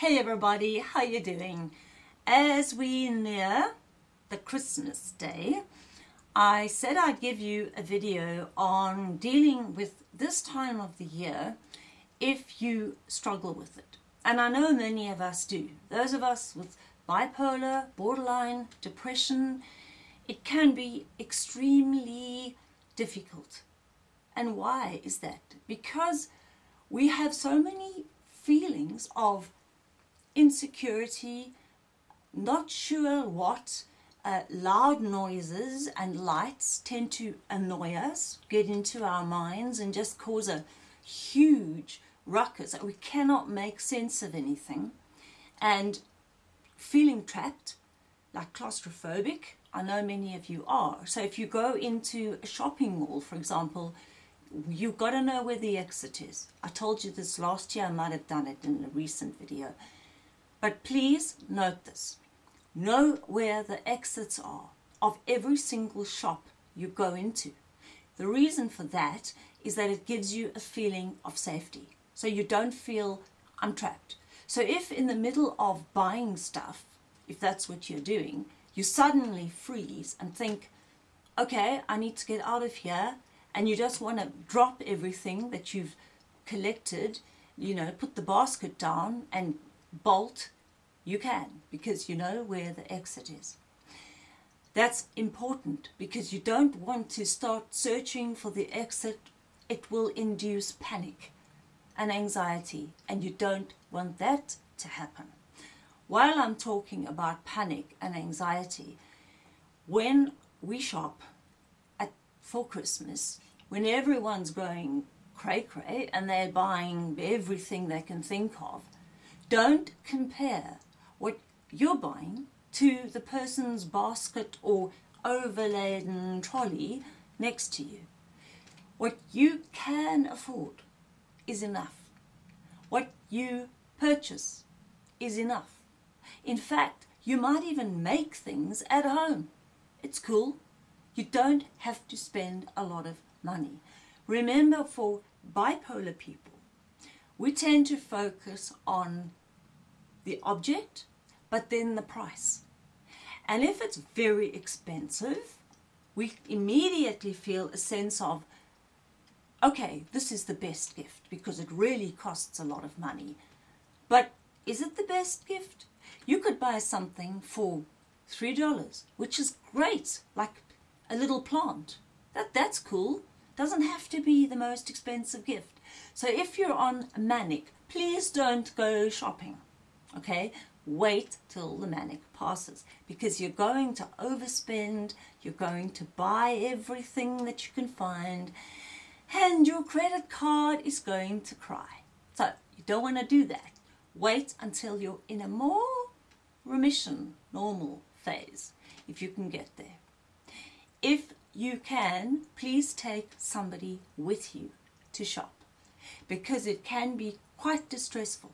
Hey everybody, how are you doing? As we near the Christmas day, I said I'd give you a video on dealing with this time of the year if you struggle with it. And I know many of us do. Those of us with bipolar, borderline, depression, it can be extremely difficult. And why is that? Because we have so many feelings of insecurity, not sure what, uh, loud noises and lights tend to annoy us, get into our minds and just cause a huge ruckus. That we cannot make sense of anything. And feeling trapped, like claustrophobic, I know many of you are. So if you go into a shopping mall, for example, you've got to know where the exit is. I told you this last year, I might have done it in a recent video. But please note this. Know where the exits are of every single shop you go into. The reason for that is that it gives you a feeling of safety. So you don't feel I'm trapped. So if in the middle of buying stuff, if that's what you're doing, you suddenly freeze and think, okay, I need to get out of here, and you just want to drop everything that you've collected, you know, put the basket down and bolt, you can because you know where the exit is. That's important because you don't want to start searching for the exit. It will induce panic and anxiety and you don't want that to happen. While I'm talking about panic and anxiety, when we shop at, for Christmas, when everyone's going cray cray and they're buying everything they can think of, don't compare what you're buying to the person's basket or overladen trolley next to you. What you can afford is enough. What you purchase is enough. In fact, you might even make things at home. It's cool. You don't have to spend a lot of money. Remember for bipolar people, we tend to focus on the object, but then the price. And if it's very expensive, we immediately feel a sense of, okay, this is the best gift because it really costs a lot of money. But is it the best gift? You could buy something for $3, which is great, like a little plant. That, that's cool. Doesn't have to be the most expensive gift. So if you're on manic, please don't go shopping, okay? Wait till the manic passes because you're going to overspend, you're going to buy everything that you can find, and your credit card is going to cry. So you don't want to do that. Wait until you're in a more remission, normal phase, if you can get there. If you can, please take somebody with you to shop because it can be quite distressful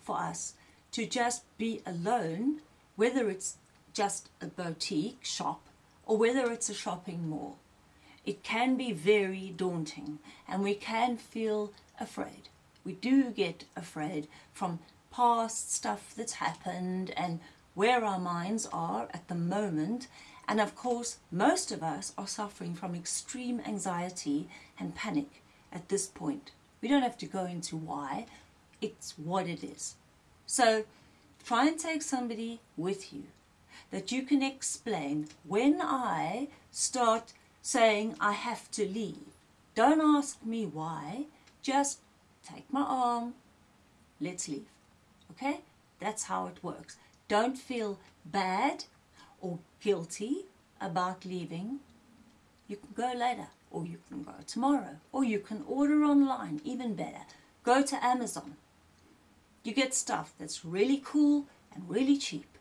for us to just be alone, whether it's just a boutique shop or whether it's a shopping mall. It can be very daunting and we can feel afraid. We do get afraid from past stuff that's happened and where our minds are at the moment. And of course, most of us are suffering from extreme anxiety and panic at this point. We don't have to go into why, it's what it is. So try and take somebody with you that you can explain when I start saying I have to leave. Don't ask me why, just take my arm, let's leave. Okay? That's how it works. Don't feel bad or guilty about leaving. You can go later or you can go tomorrow or you can order online, even better. Go to Amazon. You get stuff that's really cool and really cheap.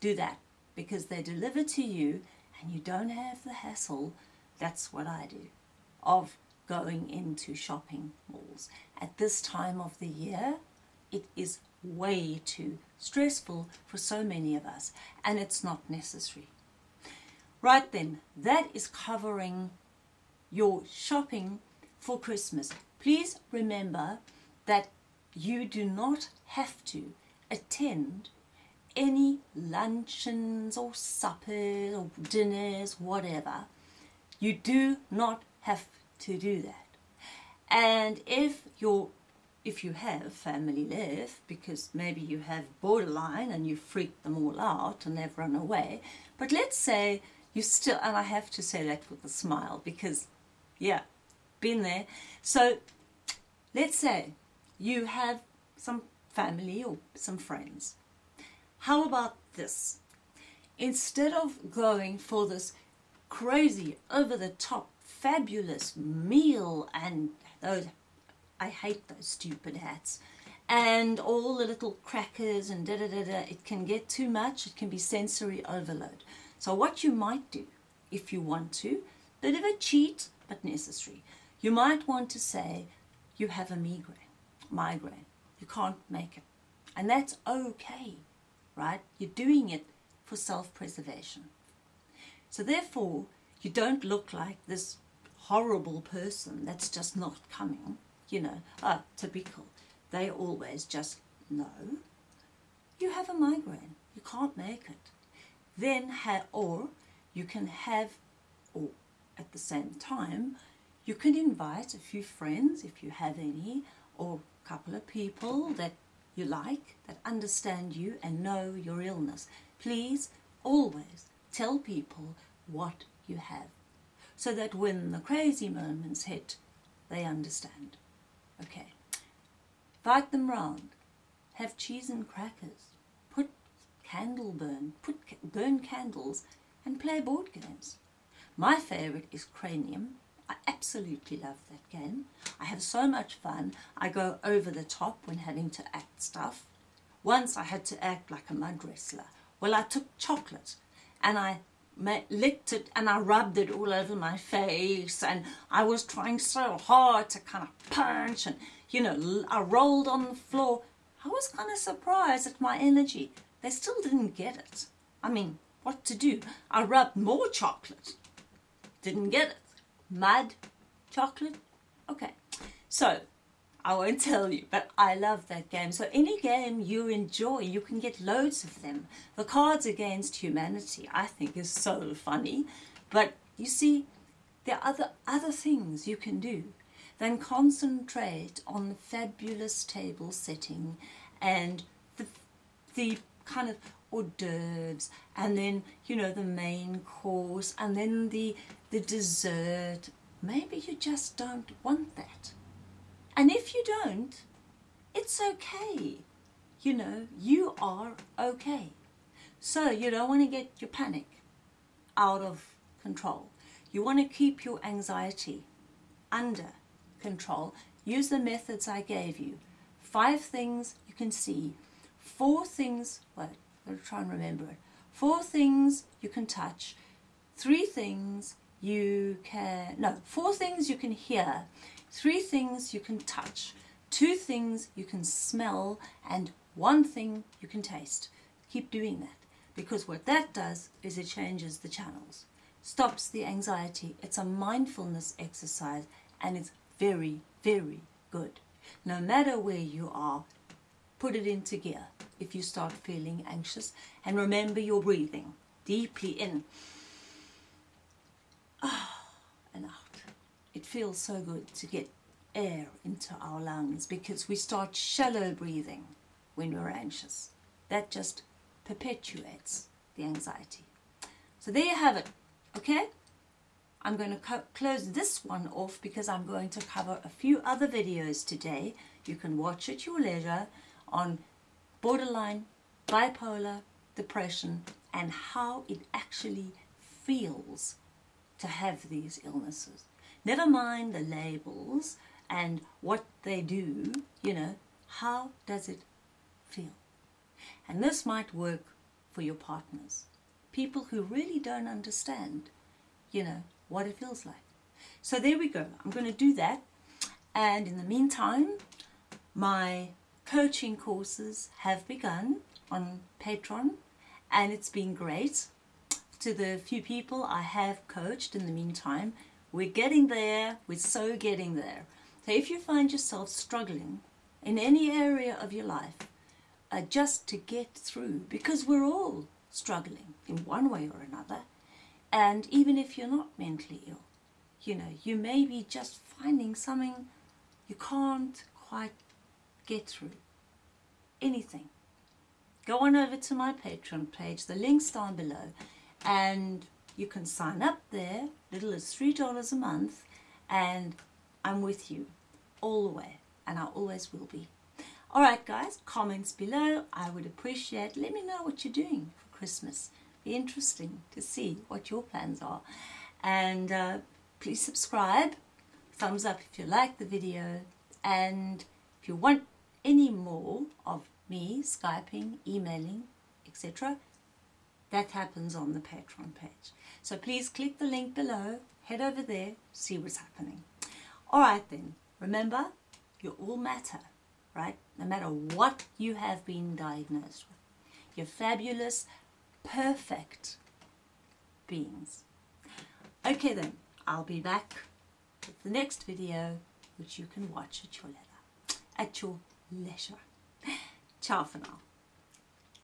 Do that because they deliver to you and you don't have the hassle, that's what I do, of going into shopping malls. At this time of the year, it is way too stressful for so many of us and it's not necessary. Right then, that is covering your shopping for Christmas. Please remember that you do not have to attend any luncheons or suppers or dinners, whatever. You do not have to do that. And if you're if you have family left, because maybe you have borderline and you freaked them all out and they've run away, but let's say you still, and I have to say that with a smile because, yeah, been there. So let's say you have some family or some friends. How about this? Instead of going for this crazy, over the top, fabulous meal and those I hate those stupid hats. And all the little crackers and da da da da, it can get too much, it can be sensory overload. So what you might do, if you want to, bit of a cheat, but necessary. You might want to say, you have a migraine, migraine. You can't make it. And that's okay, right? You're doing it for self-preservation. So therefore, you don't look like this horrible person that's just not coming you know, ah, typical. They always just, no, you have a migraine. You can't make it. Then, or you can have, or at the same time, you can invite a few friends, if you have any, or a couple of people that you like, that understand you and know your illness. Please always tell people what you have, so that when the crazy moments hit, they understand. Okay. Invite them round. Have cheese and crackers. Put candle burn. Put burn candles and play board games. My favourite is Cranium. I absolutely love that game. I have so much fun. I go over the top when having to act stuff. Once I had to act like a mud wrestler. Well, I took chocolate and I licked it and I rubbed it all over my face and I was trying so hard to kind of punch and you know I rolled on the floor I was kind of surprised at my energy they still didn't get it I mean what to do I rubbed more chocolate didn't get it mud chocolate okay so I won't tell you, but I love that game. So any game you enjoy, you can get loads of them. The Cards Against Humanity, I think, is so funny. But you see, there are other, other things you can do than concentrate on the fabulous table setting and the, the kind of hors d'oeuvres and then, you know, the main course and then the, the dessert. Maybe you just don't want that. And if you don't, it's okay. You know, you are okay. So you don't want to get your panic out of control. You want to keep your anxiety under control. Use the methods I gave you. Five things you can see. Four things, well, I'm going to try and remember it. Four things you can touch. Three things you can, no, four things you can hear three things you can touch, two things you can smell, and one thing you can taste. Keep doing that because what that does is it changes the channels, stops the anxiety. It's a mindfulness exercise and it's very, very good. No matter where you are, put it into gear if you start feeling anxious and remember your breathing deeply in ah, and out it feels so good to get air into our lungs because we start shallow breathing when we're anxious. That just perpetuates the anxiety. So there you have it, okay? I'm going to close this one off because I'm going to cover a few other videos today. You can watch at your leisure on borderline, bipolar, depression and how it actually feels to have these illnesses. Never mind the labels and what they do, you know, how does it feel? And this might work for your partners, people who really don't understand, you know, what it feels like. So there we go. I'm going to do that. And in the meantime, my coaching courses have begun on Patreon and it's been great. To the few people I have coached in the meantime, we're getting there. We're so getting there. So if you find yourself struggling in any area of your life, uh, just to get through because we're all struggling in one way or another. And even if you're not mentally ill, you know, you may be just finding something you can't quite get through. Anything. Go on over to my Patreon page, the link's down below, and you can sign up there, little as $3 a month, and I'm with you all the way, and I always will be. Alright guys, comments below, I would appreciate, let me know what you're doing for Christmas. Be interesting to see what your plans are. And uh, please subscribe, thumbs up if you like the video, and if you want any more of me Skyping, emailing, etc., that happens on the Patreon page. So please click the link below, head over there, see what's happening. Alright then, remember, you all matter, right? No matter what you have been diagnosed with. You're fabulous, perfect beings. Okay then, I'll be back with the next video, which you can watch at your leisure. At your leisure. Ciao for now.